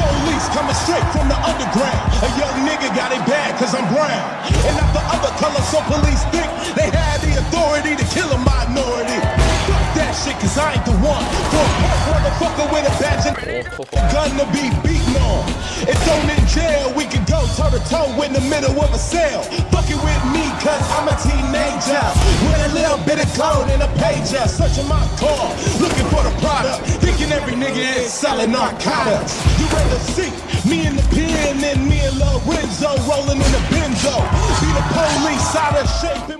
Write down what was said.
police coming straight from the underground. A young nigga got it bad cause I'm brown. And not the other color, so police think they had the authority to kill a minority. Fuck that shit cause I ain't the one. For a punk motherfucker with a badge and gun to be beaten on. If thrown in jail, we can go toe to toe in the middle of a cell. Fucking with me cause I'm a teenager. With a little bit of code and a pager. Searching my car, looking for the product. Thinking every nigga is selling narcotics. See me in the pen than me and Lorenzo rolling in the benzo. Be the police out of shape.